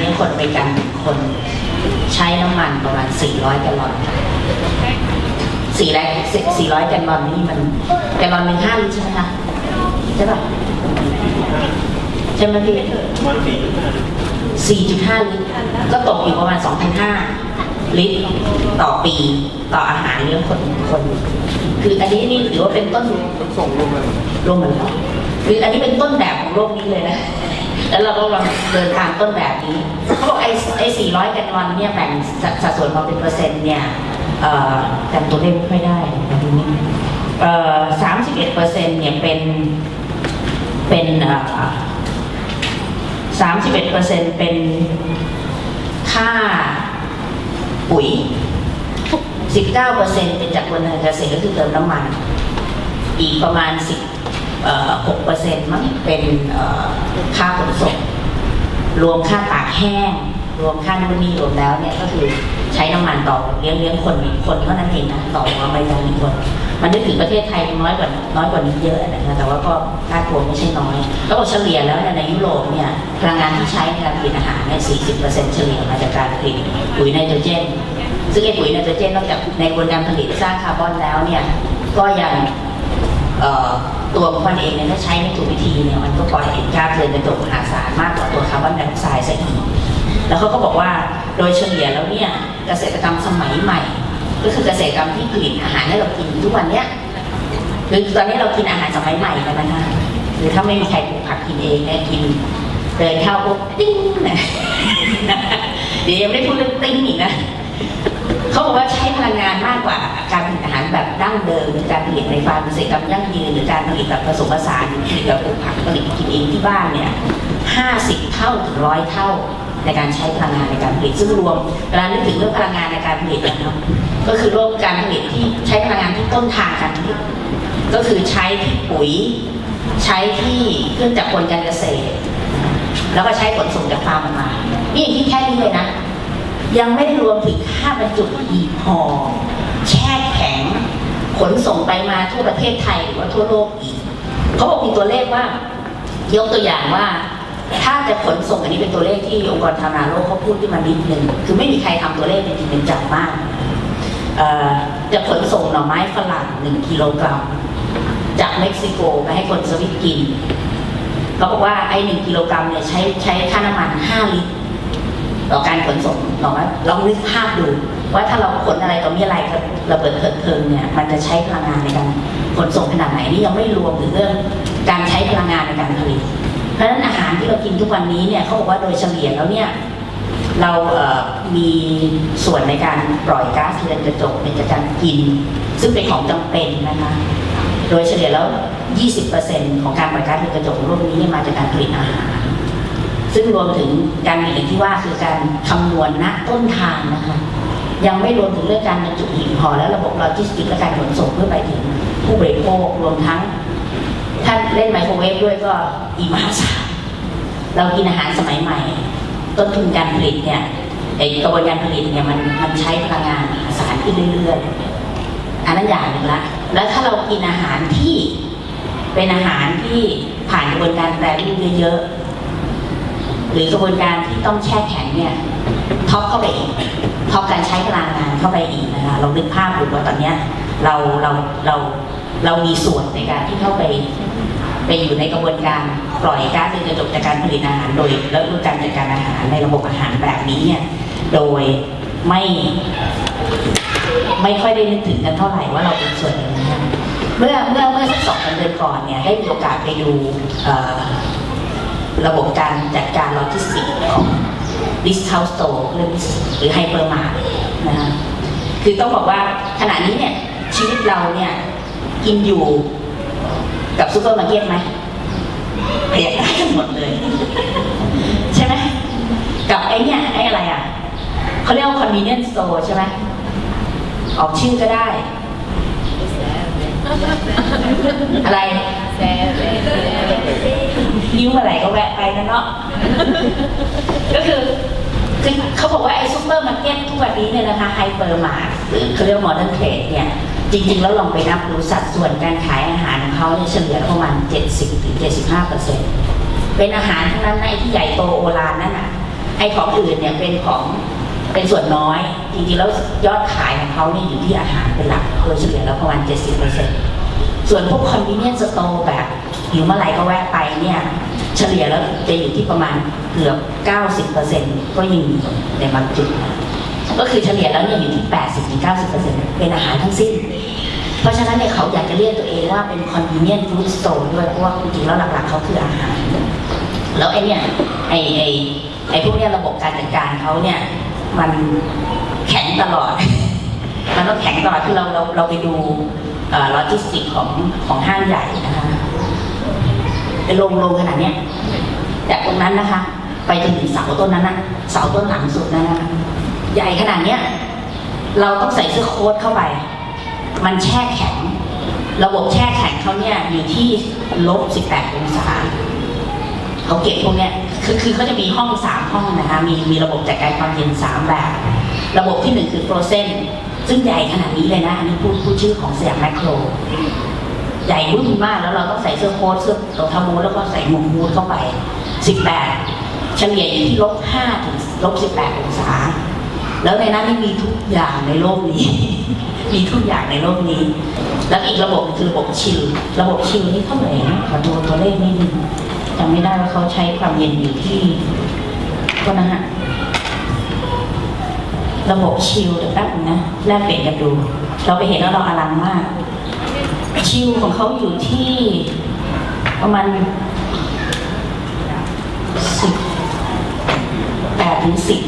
ริการหนึ่งคนใช้น้ำมันประมาณ 400 แกลลอนสี่ร้อยสี่ร้อยแกลลอนนี่มันแกลลอนหนึ่งห้าลิตรใช่ไหมคะใช่ป่ะใช่ไหมพี่มันสี่จุดห้า4.5ลิตร ก็ตกอยู่ประมาณ2,500ลิตรต่อปีต่ออาหารเลี้ยงคนคน คืออันนี้นี่ถือว่าเป็นต้นต้องส่งลงมาโลกเหมือนกันคืออันนี้เป็นต้นแบบของโลกนี้เลยนะ แล้วเราก็ลองเดินตามต้นแบบนี้เขาบอกไอ้ไอ้400แกลลอนเนี่ยแบ่งสัดส่วนมาเป็นเปอร์เซ็นต์เนี่ยเอ่อจำตัวเลขไม่ได้นะทีนี้เอ่อ31เปอร์เซ็นต์เนี่ยเป็นเป็นเอ่อ31เปอร์เซ็นต์เป็นค่าปุ๋ย19เปอร์เซ็นต์เป็นจากคนทางเกษตรก็คือเติมน้ำมัน อีกประมาณ10เอ่อ 6เปอร์เซ็นต์มั้งเป็นค่าขนส่งรวมค่าตากแห้ง รวมค่านู่นนี่รวมแล้วเนี่ยก็คือใช้น้ำมันต่อเลี้ยงเลี้ยงคนคนเท่านั้นเองนะต่อหัวใบยางหนึ่งคน มันนึกถึงประเทศไทยน้อยกว่าน้อยกว่านี้เยอะนะคะแต่ว่าก็ค่าตัวไม่ใช่น้อยแล้วเฉลี่ยแล้วในยุโรปเนี่ยพลังงานที่ใช้ในการผลิตอาหารเนี่ย40%เฉลี่ยมาจากการผลิตปุ๋ยไนโตรเจนซึ่งไอ้ปุ๋ยไนโตรเจนนอกจากในกระบวนการผลิตสร้างคาร์บอนแล้วเนี่ยก็ยังเอ่อ ตัวของมันเองเนี่ยถ้าใช้ไม่ถูกวิธีเนี่ยมันก็ปล่อยก๊าซเรือนกระจกมหาศาลมากกว่าตัวคาร์บอนไดออกไซด์ซะอีกแล้วเขาก็บอกว่าโดยเฉลี่ยแล้วเนี่ยเกษตรกรรมสมัยใหม่ ก็คือเกษตรกรรมที่ผลิตอาหารให้เรากินทุกวันเนี้ยคือตอนนี้เรากินอาหารสมัยใหม่กันนะคะหรือถ้าไม่มีใครปลูกผักกินเองเนี่ยกินเดินเข้าปุ๊บติ้งนะเดี๋ยวยังไม่ได้พูดเรื่องติ้งอีกนะ เขาบอกว่าใช้พลังงานมากกว่าการผลิตอาหารแบบดั้งเดิมหรือการผลิตในฟาร์มเกษตรกรรมยั่งยืนหรือการผลิตแบบผสมผสานผลิตแบบปลูกผักผลิตกินเองที่บ้านเนี่ยห้าสิบเท่าถึงร้อยเท่าในการใช้พลังงานในการผลิตซึ่งรวมเวลานึกถึงเรื่องพลังงานในการผลิตนะครับก็คือรวมการผลิตที่ใช้พลังงานที่ต้นทางการผลิตก็คือใช้ที่ปุ๋ย ใช้ที่เครื่องจักรกลการเกษตร แล้วก็ใช้ขนส่งจากฟาร์มมา นี่ที่แค่นี้เลยนะ ยังไม่รวมถึงค่าบรรจุหีบห่อแช่แข็ง ขนส่งไปมาทั่วประเทศไทยหรือว่าทั่วโลกอีกเขาบอกมีตัวเลขว่า ยกตัวอย่างว่า ถ้าจะขนส่งอันนี้เป็นตัวเลขที่องค์กรทำงาโลกเขาพูดขึ้นมานิดนึงคือไม่มีใครทำตัวเลขเป็นจริงเป็นจังมากจะขนส่งหน่อไม้ฝรั่งหนึ่งกิโลกรัมจากเม็กซิโกไปให้คนสวิตกินเขาบอกว่าไอ้หนึ่งกิโลกรัมเนี่ยใช้ใช้ค่าน้ำมันห้าลิตร ต่อการขนส่งลองไหมลองนึกภาพดู ว่าถ้าเราขนอะไรต่อมีอะไรระเบิดเถิดเทิงเนี่ยมันจะใช้พลังงานในการขนส่งขนาดไหนนี่ยังไม่รวมถึงเรื่องการใช้พลังงานในการผลิต เพราะฉะนั้นอาหารที่เรากินทุกวันนี้เนี่ยเขาบอกว่าโดยเฉลี่ยแล้วเนี่ยเราเอ่อมีส่วนในการปล่อยก๊าซเรือนกระจกในจากการกิน ซึ่งเป็นของจำเป็นนะคะโดยเฉลี่ยแล้ว 20%ของการปล่อยก๊าซเรือนกระจกของโลกนี้มาจากการผลิตอาหาร ซึ่งรวมถึงการผลิตที่ว่าคือการคำนวณณต้นทางนะคะ ยังไม่รวมถึงเรื่องการบรรจุหีบห่อและระบบโลจิสติกส์และการขนส่งเพื่อไปถึงผู้บริโภครวมทั้งถ้าเล่นไมโครเวฟด้วยก็อีมหาศาลเรากินอาหารสมัยใหม่ ต้นทุนการผลิตเนี่ยไอกระบวนการผลิตเนี่ยมันมันใช้พลังงานมหาศาลขึ้นเรื่อยๆอันนั้นอย่างหนึ่งละแล้วถ้าเรากินอาหารที่เป็นอาหารที่ผ่านกระบวนการแปรรูปเยอะๆ หรือกระบวนการที่ต้องแช่แข็งเนี่ยท็อปเข้าไปอีกท็อปการใช้พลังงานเข้าไปอีกนะคะเรานึกภาพดูว่าตอนเนี้ยเราเราเราเรามีส่วนในการที่เข้าไปไปอยู่ในกระบวนการปล่อยก๊าซเรือนกระจกจากการผลิตอาหารโดยแล้วดูการจัดการอาหารในระบบอาหารแบบนี้เนี่ยโดยไม่ไม่ค่อยได้นึกถึงกันเท่าไหร่ว่าเราเป็นส่วนหนึ่งนะคะเมื่อเมื่อเมื่อสักสองสามเดือนก่อนเนี่ยได้มีโอกาสไปดูเอ่อ ระบบการจัดการโลจิสติกส์ของดิส o u า e Store หรือหรือ hypermart นะฮะคือต้องบอกว่าขณะนี้เนี่ยชีวิตเราเนี่ยกินอยู่กับซูเปอร์มาร์เก็ตไหมเปรียบได้กันหมดเลย ใช่ไหมกับไอ้เนี่ยไอ้อะไรอะเขาเรียกว่า convenience store ใช่ไหมออกชื่อก็ได้ อะไรหิวเมื่อไหร่ก็แวะไปนะเนาะก็คือคือเขาบอกว่าไอ้ซูเปอร์มาร์เก็ตทุกวันนี้เนี่ยนะคะ hypermart หรือเขาเรียก modern trade เนี่ย จริง ๆ แล้วลองไปนับดูสัดส่วนการขายอาหารของเขาเนี่ยเฉลี่ยประมาณ 70-75%เป็นอาหารทั้งนั้นในที่ใหญ่โตโอฬารนั่นน่ะไอ้ของอื่นเนี่ยเป็นของเป็นส่วนน้อย จริงๆแล้วยอดขายของเขาเนี่ยอยู่ที่อาหารเป็นหลักโดยเฉลี่ยแล้วประมาณ 70%ส่วนพวก convenience store แบบ หิวเมื่อไหร่ก็แวะไปเนี่ยเฉลี่ยแล้วจะอยู่ที่ประมาณเกือบ 90%ก็ยังมีในบางจุด ก็คือเฉลี่ยแล้วเนี่ยอยู่ที่ 80-90%เป็นอาหารทั้งสิ้น เพราะฉะนั้นเนี่ยเขาอยากจะเรียกตัวเองว่าเป็น convenient food store ด้วยเพราะว่าจริงๆแล้วหลักๆเขาคืออาหาร แล้วไอ้เนี่ยไอ้ไอ้ไอ้พวกเนี้ยระบบการจัดการเขาเนี่ยมันแข็งตลอด มันต้องแข็งตลอดคือเราเราเราไปดูโลจิสติกของของห้างใหญ่นะคะ เป็นโรงโรงขนาดเนี้ยจากตรงนั้นนะคะ ไปจนถึงเสาต้นนั้นนะเสาต้นหลังสุดนั้นนะคะใหญ่ขนาดเนี้ยเราต้องใส่เสื้อโค้ทเข้าไป มันแช่แข็ง ระบบแช่แข็งเขาเนี่ยอยู่ที่ลบ 18 องศาเขาเก็บพวกเนี้ยคือคือเขาจะมีห้องสามห้องนะคะมีมีระบบจัดการความเย็นสามแบบ ระบบที่หนึ่งคือ frozen ซึ่งใหญ่ขนาดนี้เลยนะ อันนี้พูดพูดชื่อของสยามแมคโคร ใหญ่รุ่นมากแล้วเราต้องใส่เสื้อโค้ทเสื้อรองเท้าบูทแล้วก็ใส่หมวกบูทเข้าไป 18 เฉลี่ยอยู่ที่ลบ5ถึงลบ18องศา แล้วในนั้นนี่มีทุกอย่างในโลกนี้ มีทุกอย่างในโลกนี้ แล้วอีกระบบคือระบบชิล ระบบชิลนี่เท่าไหร่นะขอดูตัวเลขนิดนึงจำไม่ได้ว่าเขาใช้ความเย็นอยู่ที่ก็นะฮะระบบชิลเดี๋ยวแป๊บนึงนะแลกเปลี่ยนกันดู เราไปเห็นแล้วเราอลังมาก ชิลของเขาอยู่ที่ประมาณสิบแปดถึงสิบ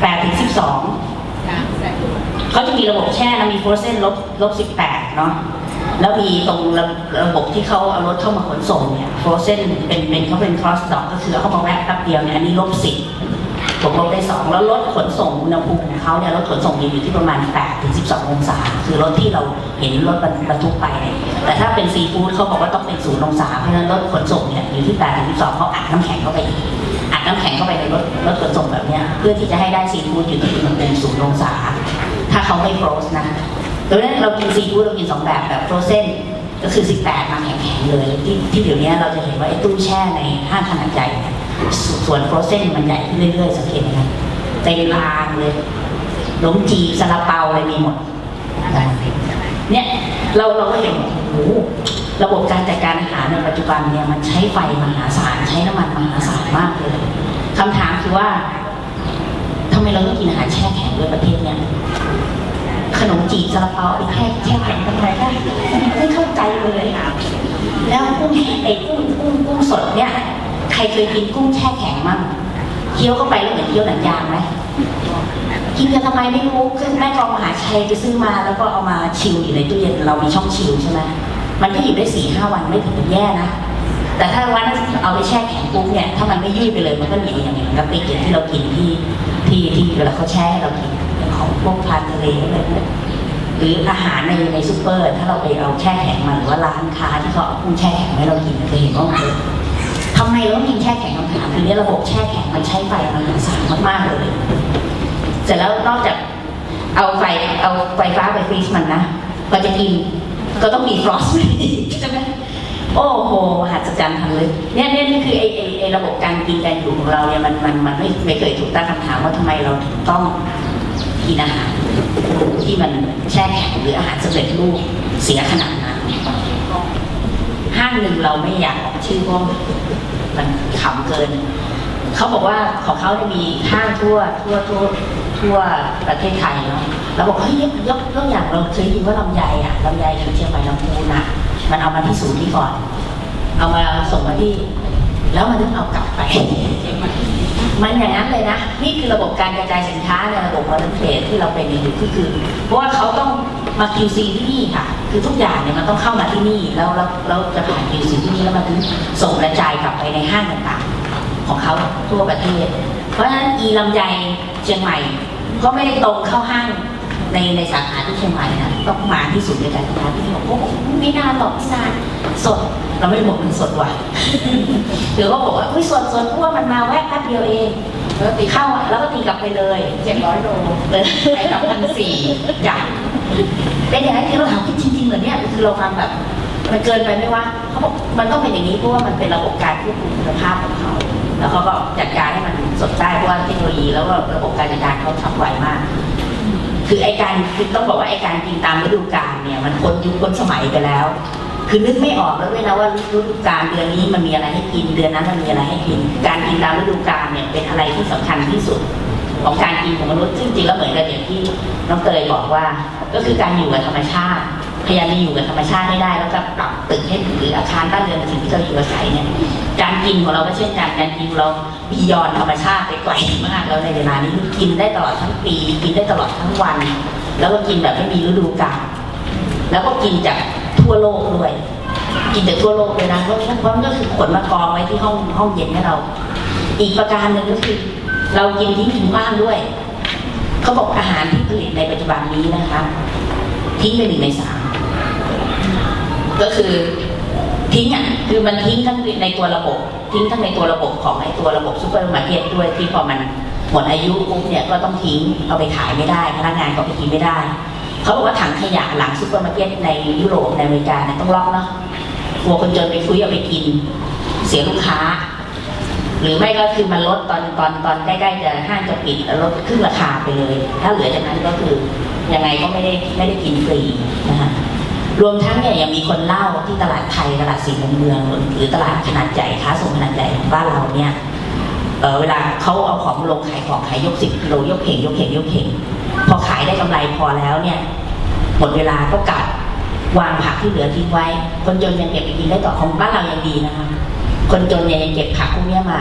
แปดถึงสิบสองเขาจะมีระบบแช่นะมีโฟรเซนลบลบสิบแปดเนาะแล้วมีตรงระระบบที่เขาเอารถเข้ามาขนส่งเนี่ยโฟรเซนเป็นเป็นเขาเป็นครอสดอกก็คือเอเข้ามาแวะแป๊บเดียวเนี่ยอันนี้ลบสิบ บวกลบได้สองแล้วรถขนส่งอุณหภูมิของเขาเนี่ยรถขนส่งอยู่ที่ประมาณ8ถึง12 องศา คือรถที่เราเห็นรถบรรทุกไปเนี่ยแต่ถ้าเป็นซีฟู้ดเขาบอกว่าต้องเป็นศูนย์องศาเพราะฉะนั้นรถขนส่งเนี่ยอยู่ที่8ถึง12เขาอัดน้ำแข็งเข้าไปอีกอัดน้ำแข็งเข้าไปในรถรถขนส่งแบบเนี้ยเพื่อที่จะให้ได้ซีฟู้ดอยู่ที่อุณหภูมิศูนย์องศา ถ้าเขาไม่ฟรอสนะดังนั้นเรากินซีฟู้ดเรากินสองแบบแบบฟรอเซนก็คือ 18 มาแข็งๆเลยที่ที่เดี๋ยวนี้เราจะเห็นว่าไอ้ตู้แช่ในห้างขนาดใหญ่ ส่วนโฟรเซนมันใหญ่ขึ้นเรื่อยๆ สังเกตไหมคะเต็มรางเลยหลงจีบซาลาเปาอะไรมีหมดเนี่ยเราเราก็เห็นโอ้โหระบบการจัดการอาหารในปัจจุบันเนี่ยมันใช้ไฟมหาศาลใช้น้ำมันมหาศาลมากเลยคำถามคือว่าทำไมเราต้องกินอาหารแช่แข็งด้วยประเทศเนี่ยขนมจีบซาลาเปาไอ้แค่แช่แข็งทำไมได้ไม่เข้าใจเลยค่ะแล้วกุ้งไอ้กุ้งกุ้งกุ้งสดเนี่ย รเคยกินกุ้งแช่แข็งมั่งเคี้ยวเข้าไปแล้วเหมือนเคี้ยวหนังยางไหมกินกันทำไมไม่รู้คือแม่กองมหาชัยไปซื้อมาแล้วก็เอามาชิลอยู่ในตู้เย็นเรามีช่องชิลใช่ไหมมันก็อยู่ได้สี่ห้าวันไม่ถึงเป็นแย่นะแต่ถ้าวันนั้นเอาไปแช่แข็งปุ๊บเนี่ยถ้ามันไม่ยุ่ยไปเลยมันก็เหนียวอย่างนี้กะปิอย่างที่เรากินที่ที่ที่เวลาเขาแช่ให้เรากินของพวกทานทะเลอะไรเนี่ยหรืออาหารในในซูเปอร์ ถ้าเราไปเอาแช่แข็งมาหรือว่าร้านค้าที่เขาเอากุ้งแช่แข็งให้เรากินจะเห็นว่ามัน ทำไมเราต้องกินแช่แข็งคำถามคือเนี่ยระบบแช่แข็งมันใช้ไฟมหาศาลมากๆเลยเสร็จแล้วนอกจากเอาไฟเอาไฟฟ้าไปฟรีซมันนะก็จะกินก็ต้องมีฟรอสต์ใช่ไหมโอ้โหหัศจรรย์ทันเลยเนี่ยเนี่ยนี่คือไอไอไอระบบการกินการอยู่ของเราเนี่ยมันมันมันไม่ไม่เคยถูกตั้งคำถามว่าทำไมเราถึงต้องกินอาหารที่มันแช่แข็งหรืออาหารสำเร็จรูปเสียขนาดนั้น ห้างหนึ่งเราไม่อยากออกชื่อเพราะมันขำเกิน เขาบอกว่าของเขาเนี่ยมีห้างทั่วทั่วทั่วทั่วประเทศไทยเนาะเราบอกเฮ้ยยกยกยกอย่างเราเคยยินว่าลำไยอะลำไยทางเชียงใหม่ลำพูนอะมันเอามาที่ศูนย์นี้ก่อน เอามาส่งมาที่ แล้วมันถึงเอากลับไป มันอย่างนั้นเลยนะ นี่คือระบบการกระจายสินค้าในระบบมอเตอร์เทรดที่เราเป็นอยู่ก็คือ เพราะว่าเขาต้อง มา QC ที่นี่ค่ะ คือทุกอย่างเนี่ยมันต้องเข้ามาที่นี่แล้วแล้วแล้วจะผ่าน QC ที่นี่แล้วมันถึงส่งกระจายกลับไปในห้างต่างๆ ของเขาทั่วประเทศ เพราะฉะนั้นอีลำไยเชียงใหม่ ก็ไม่ได้ตรงเข้าห้างในในสาขาที่เชียงใหม่นะต้องมาที่ศูนย์บริการสินค้าที่นี่บอกโอ้โหไม่นาหรอกไม่นานสดเราไม่ได้บอกมันสดว่ะหรือว่าบอกว่าอุ้ยสดสดเพราะว่ามันมาแวะแป๊บเดียวเอง แล้วตีเข้าอะแล้วก็ตีกลับไปเลยเจ็ดร้อยโลเลยไปกลับพันสี่จ้ะเป็นอย่างนั้นคือเราถามจริงๆเหรอเนี่ยคือเราฟังแบบมันเกินไปไหมวะเขาบอกมันต้องเป็นอย่างนี้เพราะว่ามันเป็นระบบการควบคุมคุณภาพของเขาแล้วเขาก็จัดการให้มันสดได้เพราะว่าเทคโนโลยีแล้วก็ระบบการจัดการเขาทำไวมาก คือไอการคือต้องบอกว่าไอการกินตามฤดูกาลเนี่ยมันพ้นยุคพ้นสมัยไปแล้ว คือนึกไม่ออกแล้วด้วยนะว่าฤดูกาลเดือนนี้มันมีอะไรให้กินเดือนนั้นมันมีอะไรให้กิน การกินตามฤดูกาลเนี่ยเป็นอะไรที่สำคัญที่สุด ของการกินของมนุษย์ซึ่งจริงแล้วเหมือนกับอย่างที่น้องเตยบอกว่า ก็คือการอยู่กับธรรมชาติพยายามจะอยู่กับธรรมชาติให้ได้ แล้วก็ปรับตึกให้หรืออาคารบ้านเรือนสิ่งที่เราอยู่อาศัยเนี่ยการกินของเราก็เช่นกันการกินเราบียอนธรรมชาติไปไกลมากแล้วในเวลานี้กินได้ตลอดทั้งปี กินได้ตลอดทั้งวัน แล้วก็กินแบบไม่มีฤดูกาลแล้วก็กินจาก ทั่วโลกด้วย กินจากทั่วโลกเลยนะเพราะเพราะมันก็คือขนมากองไว้ที่ห้องห้องเย็นให้เรา อีกประการหนึ่งก็คือ เรากินทิ้งทิ้งบ้างด้วยเขาบอกอาหารที่ผลิตในปัจจุบันนี้นะคะทิ้งไปหนึ่งในสามก็คือทิ้งอะคือมันทิ้งทั้งในตัวระบบ ทิ้งทั้งในตัวระบบของไอ้ตัวระบบซูเปอร์มาร์เก็ตด้วยที่พอมันหมดอายุปุ๊บเนี่ยก็ต้องทิ้งเอาไปขายไม่ได้ พนักงานก็ไปกินไม่ได้ เขาบอกว่าถังขยะหลังซูเปอร์มาร์เก็ตในยุโรปในอเมริกาเนี่ยต้องล็อกเนาะกลัวคนจนไปคุ้ยเอาไปกิน เสียลูกค้า หรือไม่ก็คือมันลดตอนตอนตอนใกล้ๆจะห้างจะปิดลดครึ่งราคาไปเลย ถ้าเหลือจากนั้นก็คือยังไงก็ไม่ได้ไม่ได้กินฟรีนะคะรวมทั้งเนี่ยยังมีคนเล่าที่ตลาดไทยตลาดสี่มุมเมือง หรือตลาดขนาดใหญ่ค้าส่งขนาดใหญ่ของบ้านเราเนี่ยเออเวลาเขาเอาของลงขายของขายยกสิบกิโลยกเข่งยกเข่งยกเข่ง พอขายได้กำไรพอแล้วเนี่ยหมดเวลาก็กลับวางผักที่เหลือทิ้งไว้ คนจนยังเก็บไปกินได้ต่อของบ้านเรายังดีนะคะคนจนเนี่ยยังเก็บผักพวกนี้มา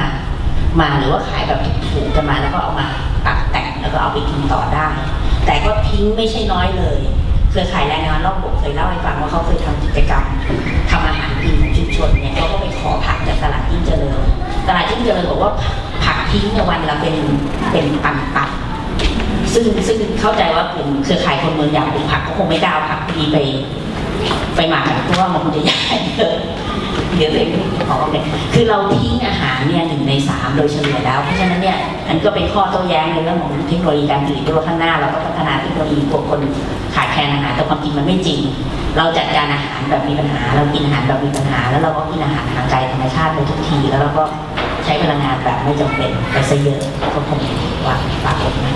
มาหรือว่าขายแบบถูกๆกันมาแล้วก็เอามาตัดแต่งแล้วก็เอาไปกินต่อได้ แต่ก็ทิ้งไม่ใช่น้อยเลยเครือข่ายแรงงานรอบบกเคยเล่าให้ฟังว่าเขาเคยทำกิจกรรมทำอาหารกินของชุมชนเนี่ยเขาก็ไปขอผักจากตลาดยิ่งเจริญตลาดยิ่งเจริญบอกว่าผักทิ้งในยวันละเป็นเป็นตันๆ ซึ่งซึ่งเข้าใจว่ากลุ่มเครือข่ายคนเมืองอยากปลูกผักก็คงไม่กล้าผักดีไป ไปหมักอะเพราะว่ามันคงจะใหญ่เกินเดี๋ยวเลยขอเลยคือเราทิ้งอาหารเนี่ยหนึ่งในสามโดยเฉลี่ยแล้ว เพราะฉะนั้นเนี่ยอันก็เป็นข้อโต้แย้งในเรื่องของเทคโนโลยีการผลิตที่ว่าข้างหน้าเราก็พัฒนาเทคโนโลยีพวกคนขาดแคลนอาหารแต่ความจริงมันไม่จริง เราจัดการอาหารแบบมีปัญหา เรากินอาหารแบบมีปัญหา แล้วเราก็กินอาหารทางไกลธรรมชาติไปทุกที แล้วเราก็ใช้พลังงานแบบไม่จำเป็นไปซะเยอะก็คงว่าฝากไว้นะ